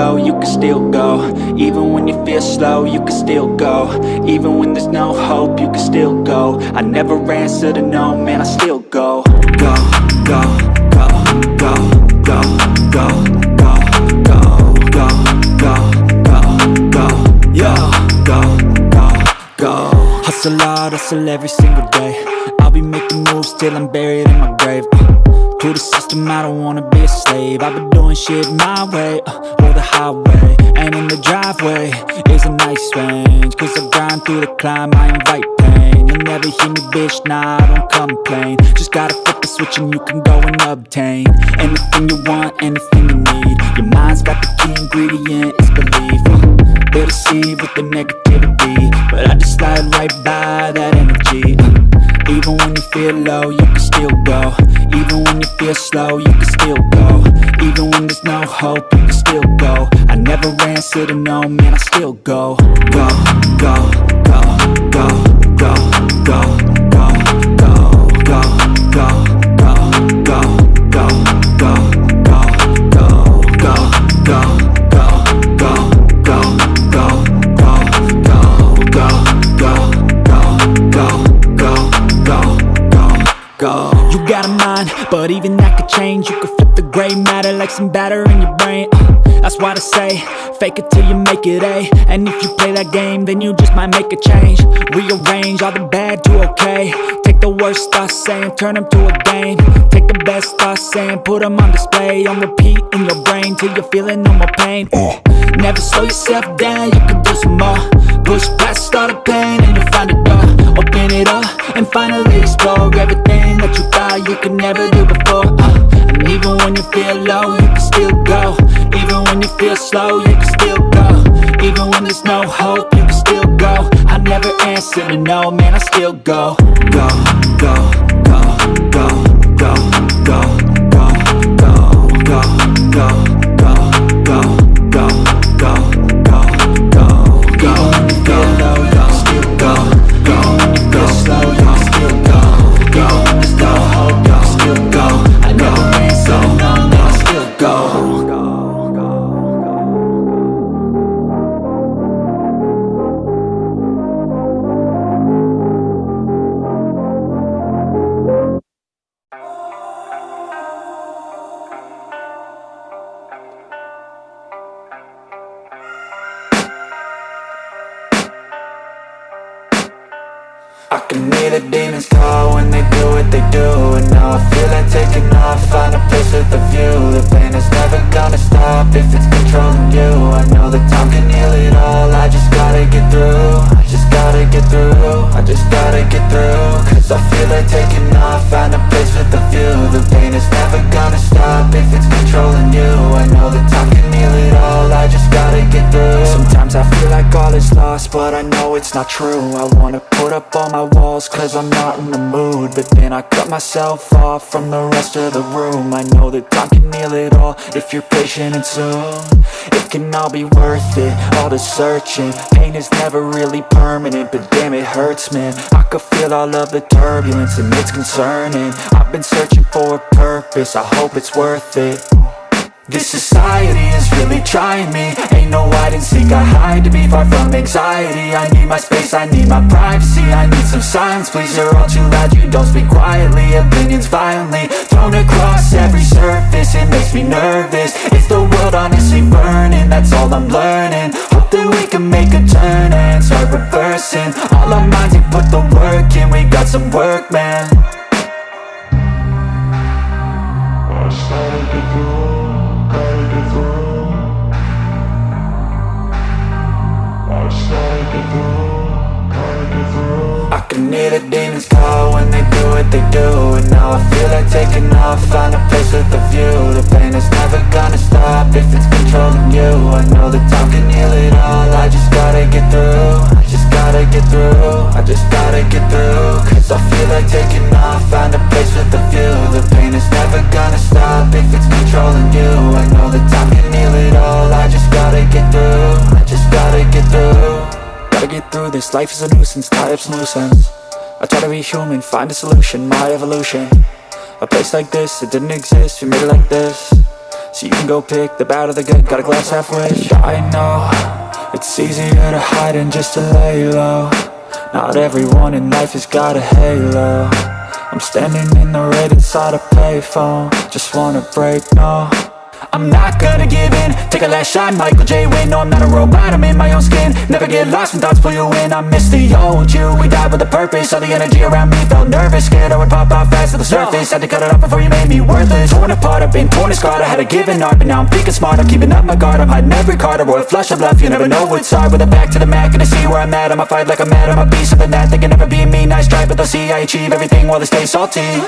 low, you can still go Even when you feel slow, you can still go Even when there's no hope, you can still go I never answer to no, man, I still go Go, go, go, go, go, go, go, go, go, go, go, go, go, go, Hustle hard, hustle every single day I'll be making moves till I'm buried in my grave uh, To the system, I don't wanna be a slave. I've been doing shit my way, uh, or the highway And in the driveway. Is a nice range Cause I grind through the climb, I invite pain. You'll never hear me, bitch, nah, I don't complain. Just gotta flip the switch and you can go and obtain Anything you want, anything you need. Your mind's got the key ingredient, it's belief uh, They deceive with the negativity. But I just slide right by that energy uh, Even when you feel low, you can still go Even when you feel slow, you can still go Even when there's no hope, you can still go I never answer to no, man, I still Go, go, go, go, go, go, go, go, go, go, go, go, go, go, go, gray matter like some batter in your brain. Uh, that's why they say, fake it till you make it A. And if you play that game, then you just might make a change. Rearrange all the bad to okay. Take the worst thoughts saying, turn them to a game. Take the best thoughts saying, put them on display. On repeat in your brain till you're feeling no more pain. Uh, Never slow yourself down, you can do some more. Push past all the pain and you'll find a door. Open it up and finally explore everything that you thought you could never do before. Uh, feel low, you can still go. Even when you feel slow, you can still go. Even when there's no hope, you can still go. I never answer to no, man, I still go. Go, go, go, go, go, go, go, go, go, go, go, it's not true. I wanna put up all my walls cause I'm not in the mood. But then I cut myself off from the rest of the room. I know that time can heal it all if you're patient and soon. It can all be worth it, all the searching. Pain is never really permanent, but damn it hurts man. I could feel all of the turbulence and it's concerning. I've been searching for a purpose, I hope it's worth it this society is really trying me. Ain't no hide and seek, I hide to be far from anxiety. I need my space, I need my privacy. I need some silence, please, you're all too loud. You don't speak quietly, opinions violently Thrown across every surface, it makes me nervous. Is the world honestly burning? That's all I'm learning. Hope that we can make a turn and start reversing. All our minds and put the work in, we got some work, man. I just gotta I can hear the demons call when they do what they do And now I feel like taking off, find a place with a view. The pain is never gonna stop if it's controlling you. I know that time can heal it all, I just gotta get through I just gotta get through, I just gotta get through. Cause I feel like taking off, find a place with a view. The pain is never gonna stop if it's controlling you this, life is a nuisance, tie up some loose ends I try to be human, find a solution, my evolution. A place like this, it didn't exist, we made it like this. So you can go pick the bad or the good, got a glass half halfway I know, it's easier to hide than just to lay low. Not everyone in life has got a halo. I'm standing in the red inside a payphone. Just wanna break, no I'm not gonna give in. Take a last shot, Michael J. Win No, I'm not a robot, I'm in my own skin. Never get lost when thoughts pull you in. I miss the old you, we died with a purpose. All the energy around me felt nervous. Scared I would pop off fast to the surface. Had to cut it off before you made me worthless. Torn apart, I've been torn and scarred. I had a given art, but now I'm thinking smart. I'm keeping up my guard, I'm hiding every card. A royal flush of love, you never know what's hard. With a back to the mat, gonna see where I'm at. I'ma fight like I'm mad, I'ma be something that They can never be me, nice try But they'll see I achieve everything while they stay salty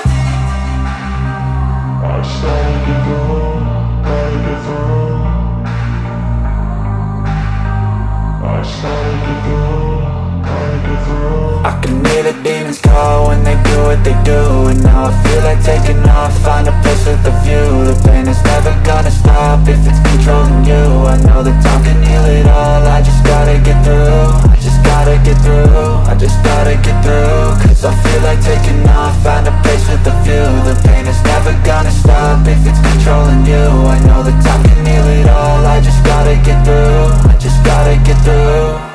I can hear the demons call when they do what they do And now I feel like taking off, find a place with a view. The pain is never gonna stop if it's controlling you. I know that time can heal it all, I just gotta get through. I just gotta get through, I just gotta get through. Cause I feel like taking off, find a place with a view. The pain is never gonna stop if it's controlling you. I know that time can heal it all, I just gotta get through. I just gotta get through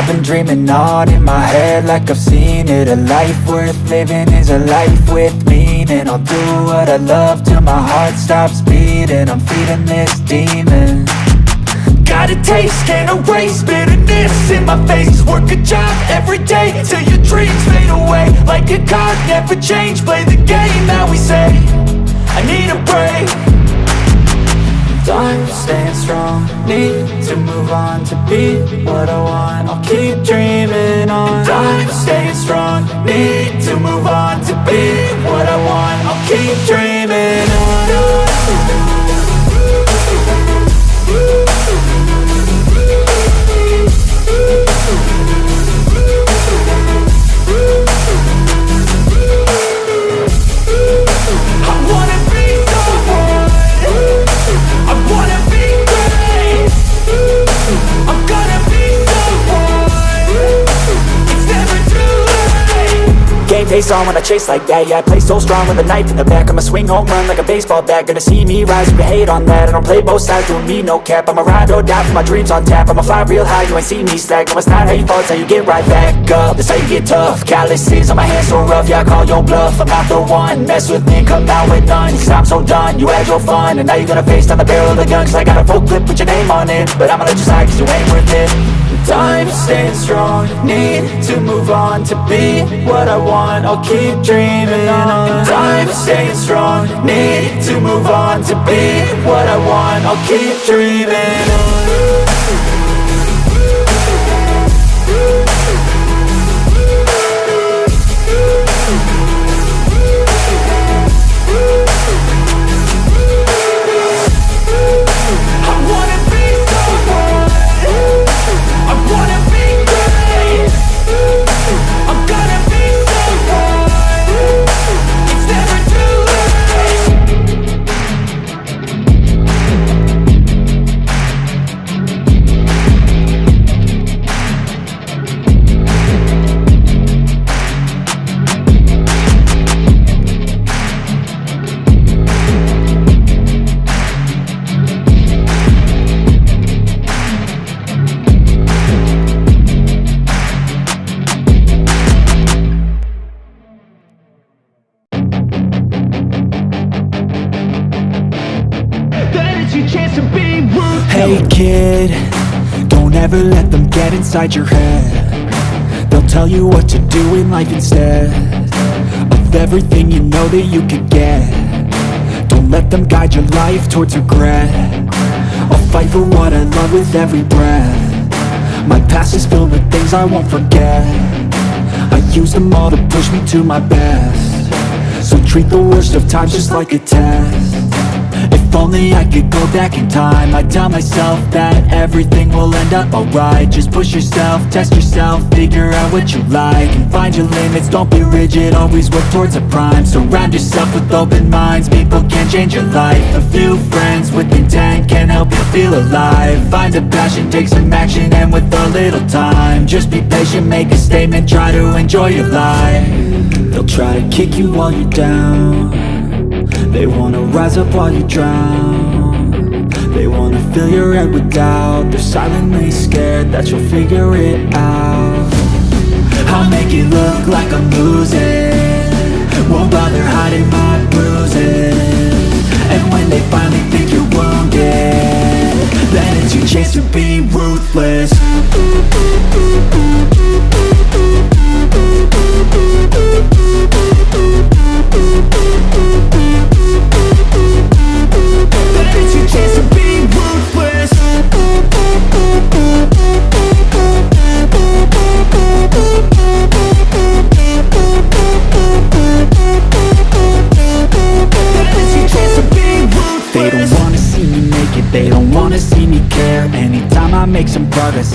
I've been dreaming on in my head like I've seen it. A life worth living is a life with meaning. I'll do what I love till my heart stops beating. I'm feeding this demon. Got a taste, can't erase bitterness in my face. Work a job every day till your dreams fade away. Like a card, never change, play the game that we say. I need a break I'm staying strong. Need to move on to be what I want. I'll keep dreaming on. I'm staying strong. Need to move on to be what I want. I'll keep dreaming face on when I chase like that Yeah, I play so strong with a knife in the back I'ma swing home run like a baseball bat. Gonna see me rise, you can hate on that. I don't play both sides, doing me no cap. I'ma ride or die for my dreams on tap. I'ma fly real high, you ain't see me slack. No, it's not how you fall, it's how you get right back up. That's how you get tough. Calluses on my hands so rough Yeah, I call your bluff. I'm not the one. Mess with me, come out with none. Cause I'm so done You had your fun. And now you're gonna face down the barrel of the gun. Cause I got a full clip with your name on it. But I'ma let you slide cause you ain't worth it I'm staying strong. Need to move on to be what I want. I'll keep dreaming on. I'm staying strong. Need to move on to be what I want. I'll keep dreaming on inside your head. They'll tell you what to do in life instead Of everything you know that you could get. Don't let them guide your life towards regret. I'll fight for what I love with every breath. My past is filled with things I won't forget. I use them all to push me to my best. So treat the worst of times just like a test If only I could go back in time. I'd tell myself that everything will end up alright. Just push yourself, test yourself, figure out what you like And find your limits, don't be rigid, always work towards a prime. Surround yourself with open minds, people can change your life. A few friends with intent can help you feel alive. Find a passion, take some action, and with a little time Just be patient, make a statement, try to enjoy your life. They'll try to kick you while you're down They wanna rise up while you drown. They wanna fill your head with doubt. They're silently scared that you'll figure it out. I'll make it look like I'm losing. Won't bother hiding my bruises. And when they finally think you're wounded Then it's your chance to be ruthless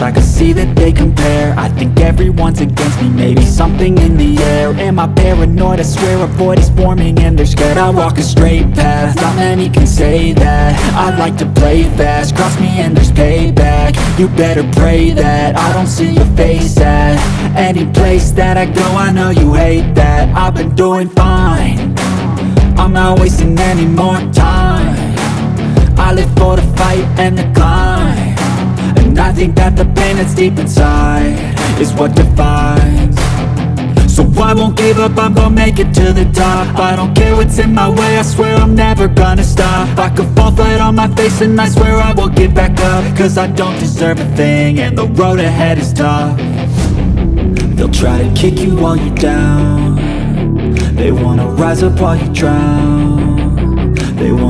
I can see that they compare. I think everyone's against me, maybe something in the air. Am I paranoid? I swear a void is forming and they're scared I walk a straight path, not many can say that. I like to play fast, cross me and there's payback. You better pray that I don't see your face at Any place that I go, I know you hate that. I've been doing fine. I'm not wasting any more time. I live for the fight and the climb I think that the pain that's deep inside Is what defines. So I won't give up, I'm gonna make it to the top. I don't care what's in my way, I swear I'm never gonna stop. I could fall flat on my face and I swear I will get back up. Cause I don't deserve a thing and the road ahead is tough. They'll try to kick you while you're down. They wanna rise up while you drown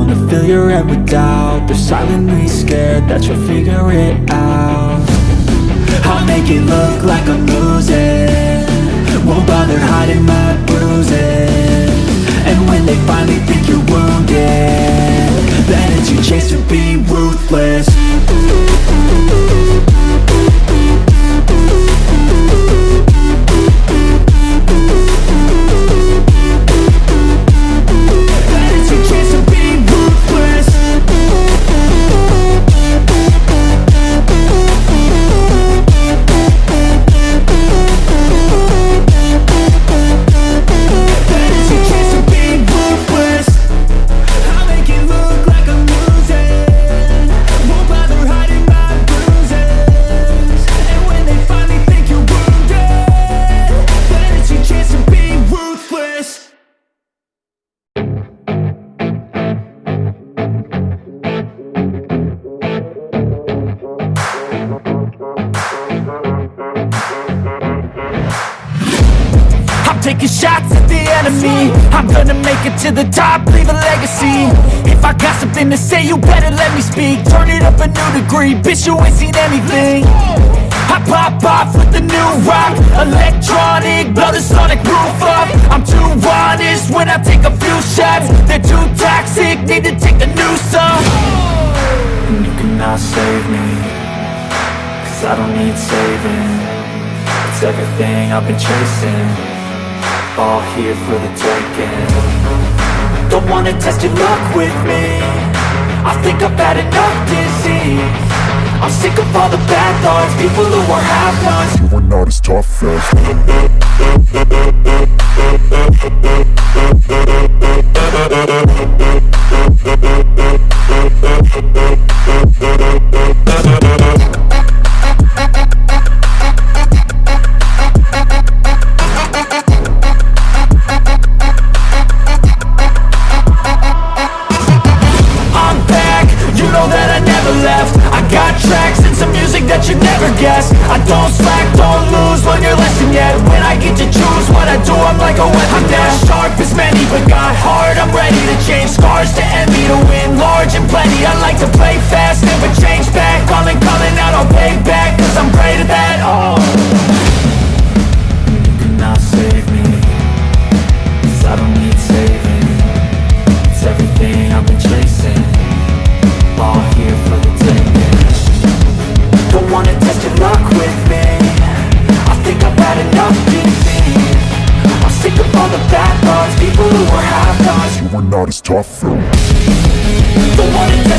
Wanna fill your head with doubt. They're silently scared that you'll figure it out. I'll make it look like I'm losing. Won't bother hiding my bruises. And when they finally think you're wounded Then it's your chance to be ruthless the top, leave a legacy. If I got something to say, you better let me speak. Turn it up a new degree, bitch, you ain't seen anything. I pop off with the new rock Electronic, blow the sonic roof up. I'm too honest when I take a few shots. They're too toxic, need to take a new song And you cannot save me Cause I don't need saving. It's everything I've been chasing. All here for the taking Don't wanna test your luck with me. I think I've had enough disease. I'm sick of all the bad thoughts People who are half-nots You are not as tough as as tough. Though